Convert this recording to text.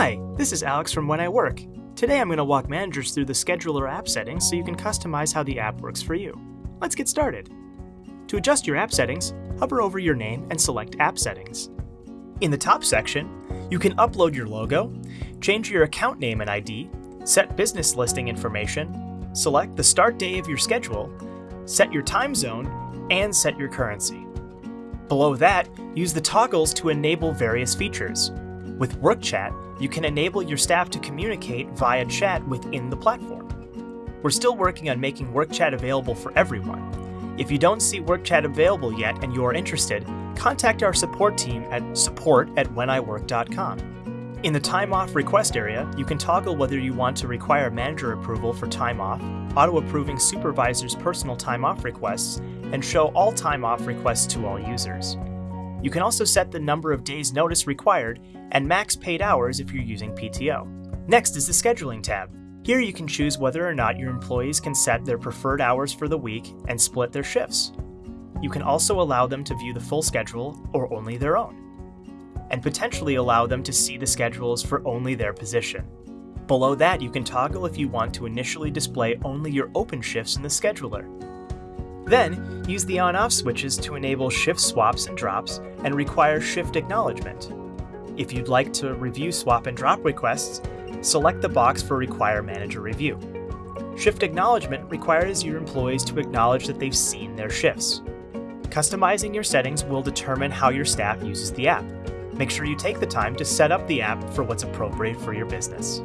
Hi, this is Alex from When I Work. Today I'm going to walk managers through the scheduler app settings so you can customize how the app works for you. Let's get started. To adjust your app settings, hover over your name and select App Settings. In the top section, you can upload your logo, change your account name and ID, set business listing information, select the start day of your schedule, set your time zone, and set your currency. Below that, use the toggles to enable various features. With Work Chat, you can enable your staff to communicate via chat within the platform. We're still working on making Work Chat available for everyone. If you don't see Work Chat available yet and you are interested, contact our support team at support at wheniwork.com. In the time off request area, you can toggle whether you want to require manager approval for time off, auto approving supervisors' personal time off requests, and show all time off requests to all users. You can also set the number of days notice required and max paid hours if you're using PTO. Next is the Scheduling tab. Here you can choose whether or not your employees can set their preferred hours for the week and split their shifts. You can also allow them to view the full schedule or only their own, and potentially allow them to see the schedules for only their position. Below that, you can toggle if you want to initially display only your open shifts in the scheduler. Then, use the on-off switches to enable shift swaps and drops and require shift acknowledgement. If you'd like to review swap and drop requests, select the box for Require Manager Review. Shift acknowledgement requires your employees to acknowledge that they've seen their shifts. Customizing your settings will determine how your staff uses the app. Make sure you take the time to set up the app for what's appropriate for your business.